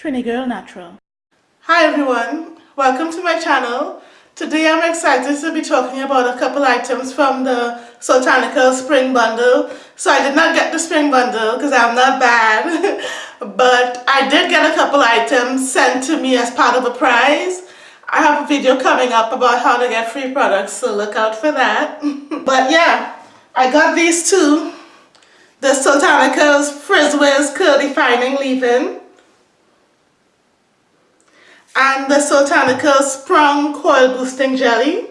Trini Girl Natural. Hi everyone, welcome to my channel. Today I'm excited to be talking about a couple items from the Soultanicals Spring Bundle. So I did not get the Spring Bundle because I'm not bad, but I did get a couple items sent to me as part of a prize. I have a video coming up about how to get free products, so look out for that. but yeah, I got these two. The Soultanicals Frizz Wiz Curl Defining Leave-In and the Soultanicals Sprung Coil Boosting Jelly.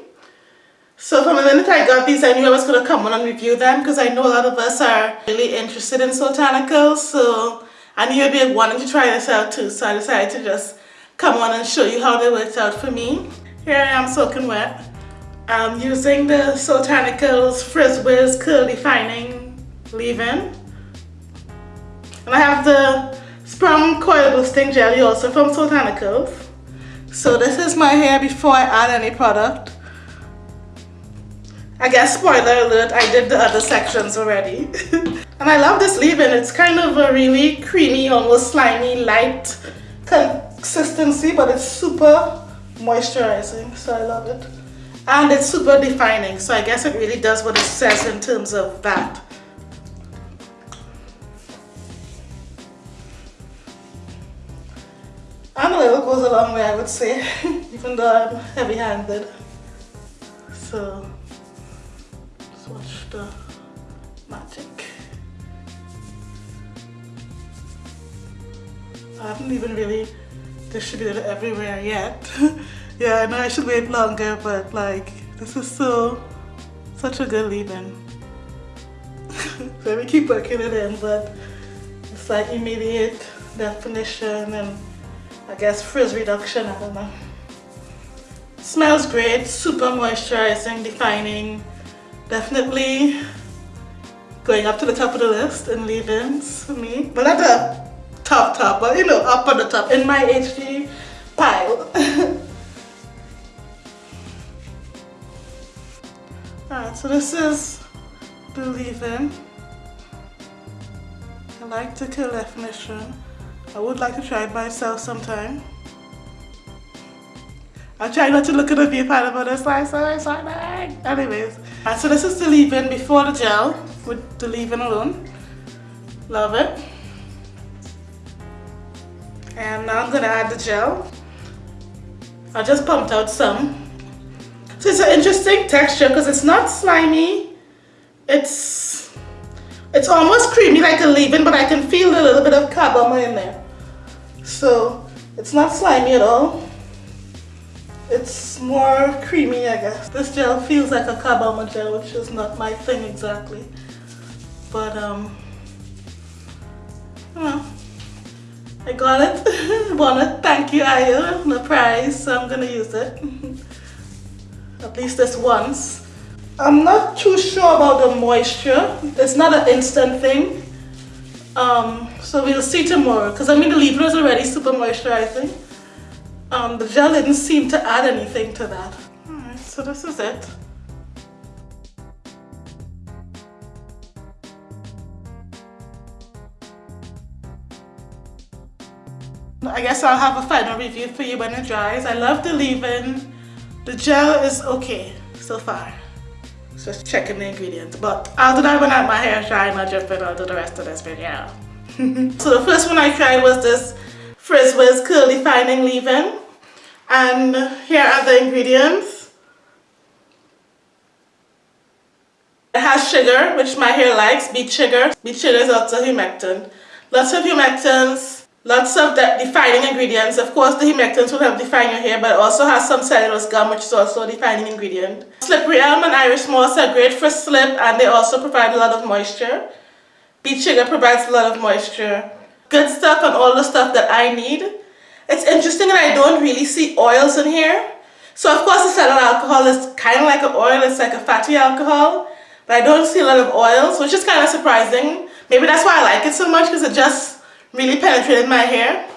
So from the minute I got these, I knew I was going to come on and review them because I know a lot of us are really interested in Soultanicals. So I knew you'd be wanting to try this out too. So I decided to just come on and show you how they worked out for me. Here I am soaking wet. I'm using the Soultanicals Frizz Wiz Curl Defining Leave-In. And I have the Sprung Coil Boosting Jelly also from Soultanicals. So this is my hair before I add any product. I guess spoiler alert, I did the other sections already. and I love this leave-in. It's kind of a really creamy, almost slimy, light consistency, but it's super moisturizing, so I love it. And it's super defining, so I guess it really does what it says in terms of that. Goes a long way, I would say, even though I'm heavy-handed. So, let's watch the magic. I haven't even really distributed it everywhere yet. yeah, I know I should wait longer, but like, this is so, such a good leave-in. so we keep working it in, but it's like immediate definition and I guess frizz reduction, I don't know. Smells great, super moisturizing, defining. Definitely going up to the top of the list in leave-ins for me. But not the top top, but you know, up on the top in my HG pile. Alright, so this is the leave-in. I like the curl definition. I would like to try it myself sometime. I'll try not to look at the viewfinder but it's like so exciting. Anyways, so this is the leave-in before the gel with the leave-in alone. Love it. And now I'm gonna add the gel. I just pumped out some. So it's an interesting texture because it's not slimy. It's it's almost creamy like a leave-in, but I can feel a little bit of carbomer in there. So it's not slimy at all. It's more creamy, I guess. This gel feels like a carbomer gel, which is not my thing exactly. But, um, know, I got it. Wanna thank you, Aya, the prize, so I'm gonna use it. At least this once. I'm not too sure about the moisture. It's not an instant thing. Um, so we'll see tomorrow. Because I mean the leave-in is already super moisturizing. Um, the gel didn't seem to add anything to that. Alright, so this is it. I guess I'll have a final review for you when it dries. I love the leave-in. The gel is okay so far just checking the ingredients. But I'll do that when I have my hair and I'll jump in I'll do the rest of this video. so the first one I tried was this Frizz Wiz Curl Defining Leave-In. And here are the ingredients. It has sugar, which my hair likes, beet sugar. Beet sugar is also humectant. Lots of humectants, Lots of defining ingredients. Of course, the humectants will help define your hair, but it also has some cellulose gum, which is also a defining ingredient. Slippery elm and Irish moss are great for slip, and they also provide a lot of moisture. Beet sugar provides a lot of moisture. Good stuff and all the stuff that I need. It's interesting that I don't really see oils in here. So of course the cetyl alcohol is kind of like an oil, it's like a fatty alcohol. But I don't see a lot of oils, which is kind of surprising. Maybe that's why I like it so much, because it just really penetrated my hair.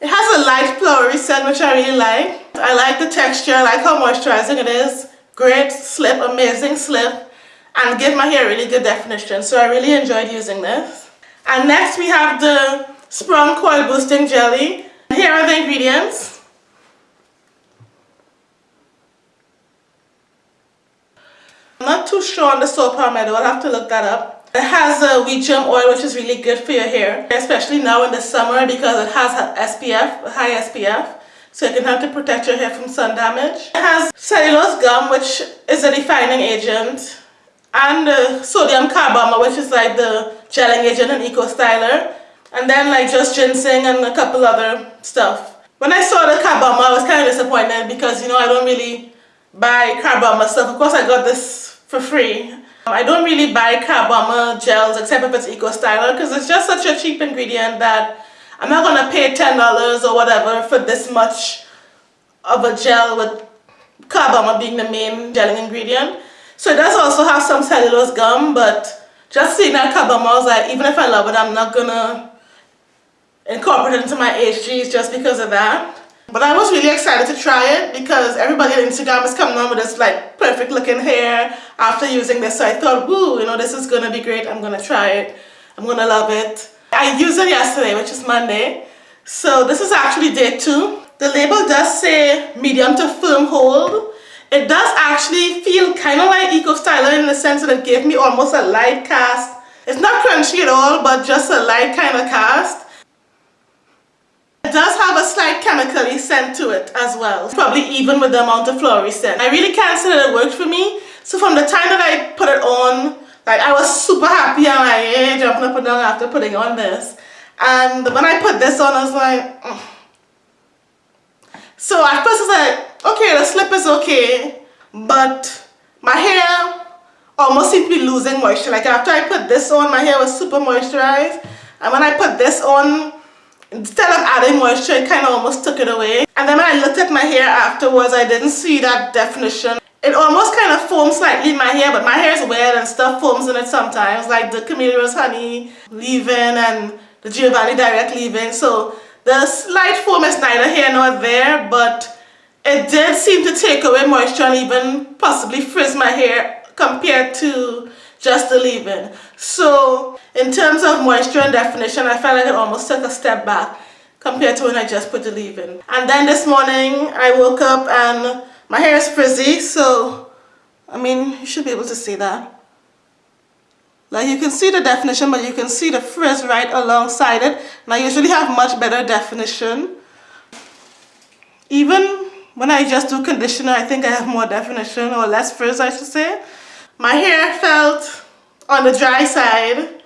It has a light flowery scent which I really like. I like the texture, I like how moisturizing it is. Great slip, amazing slip and give my hair really good definition. So I really enjoyed using this. And next we have the Sprung Coil Boosting Jelly. Here are the ingredients. I'm not too sure on the saw palmetto, I'll have to look that up. It has a wheat germ oil which is really good for your hair, especially now in the summer because it has SPF, high SPF. So it can help to protect your hair from sun damage. It has cellulose gum which is a defining agent and uh, sodium carbomer which is like the gelling agent in Eco Styler and then like just ginseng and a couple other stuff. When I saw the carbomer I was kind of disappointed because you know I don't really buy carbomer stuff. Of course I got this for free. I don't really buy carbomer gels except if it's Eco Styler because it's just such a cheap ingredient that I'm not going to pay $10 or whatever for this much of a gel with carbomer being the main gelling ingredient. So it does also have some cellulose gum, but just seeing that carbomer, I was like, even if I love it, I'm not gonna incorporate it into my HGs just because of that. But I was really excited to try it because everybody on Instagram is coming on with this like perfect looking hair after using this. So I thought, woo, you know, this is gonna be great. I'm gonna try it. I'm gonna love it. I used it yesterday, which is Monday. So this is actually day two. The label does say medium to firm hold. It does actually feel kind of like Eco Styler in the sense that it gave me almost a light cast. It's not crunchy at all, but just a light kind of cast. Does have a slight chemically scent to it as well, probably even with the amount of flowery scent. I really can't say that it worked for me. So from the time that I put it on, like I was super happy and like, jumping up and down after putting on this. And when I put this on, I was like, mm. so at first I was like, okay, the slip is okay, but my hair almost seemed to be losing moisture. Like after I put this on, my hair was super moisturized. And when I put this on, instead of adding moisture, it kind of almost took it away. And then when I looked at my hair afterwards, I didn't see that definition. It almost kind of foams slightly in my hair, but my hair is wet and stuff foams in it sometimes, like the Camellia's Honey leave-in and the Giovanni Direct leave-in. So the slight foam is neither here nor there, but it did seem to take away moisture and even possibly frizz my hair compared to just the leave-in. So in terms of moisture and definition, I felt like it almost took a step back compared to when I just put the leave-in. And then this morning I woke up and my hair is frizzy, so I mean, you should be able to see that. Like you can see the definition, but you can see the frizz right alongside it. And I usually have much better definition. Even when I just do conditioner, I think I have more definition or less frizz, I should say. My hair felt on the dry side,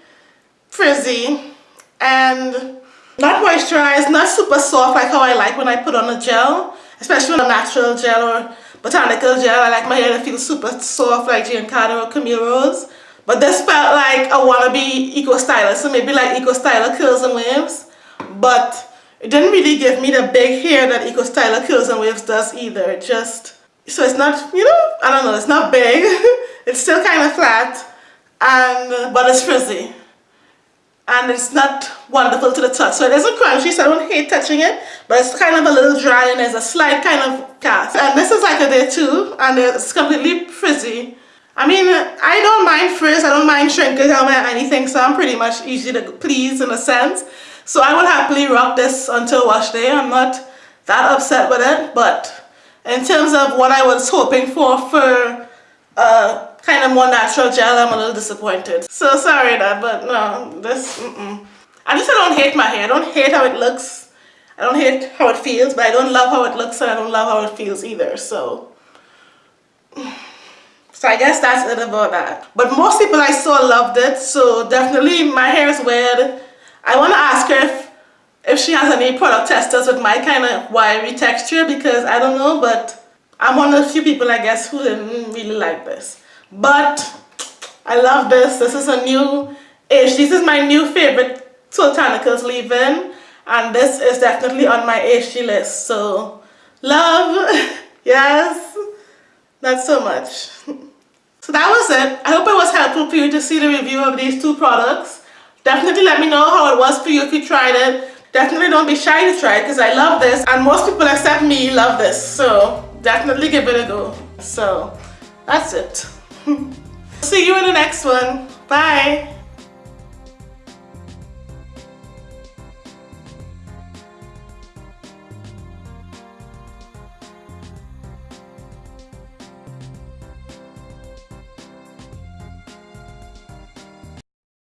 frizzy, and not moisturized, not super soft like how I like when I put on a gel, especially on a natural gel or botanical gel. I like my hair to feel super soft like Giancarlo or Camille Rose. But this felt like a wannabe Eco Styler, so maybe like Eco Styler curls and waves. But it didn't really give me the big hair that Eco Styler Curls and Waves does either. It just, so it's not, you know, I don't know, it's not big. it's still kind of flat, and but it's frizzy. And it's not wonderful to the touch. So it isn't crunchy, so I don't hate touching it, but it's kind of a little dry and there's a slight kind of cast. And this is like a day two, and it's completely frizzy. I mean, I don't mind frizz, I don't mind shrinkage, mind anything, so I'm pretty much easy to please in a sense. So I will happily rock this until wash day. I'm not that upset with it, but in terms of what I was hoping for for uh, kind of more natural gel, I'm a little disappointed. So sorry that, but no, this, mm -mm. At least I don't hate my hair. I don't hate how it looks. I don't hate how it feels, but I don't love how it looks and I don't love how it feels either, so. So I guess that's it about that. But most people I saw loved it, so definitely my hair is weird I want to ask her if, she has any product testers with my kind of wiry texture because I don't know, but I'm one of the few people I guess who didn't really like this. But I love this. This is a new ish. This is my new favorite Soultanicals leave-in and this is definitely on my HG list. So love, yes, not so much. So that was it. I hope it was helpful for you to see the review of these two products. Definitely let me know how it was for you if you tried it. Definitely don't be shy to try it because I love this and most people except me love this. So definitely give it a go. So that's it. See you in the next one. Bye.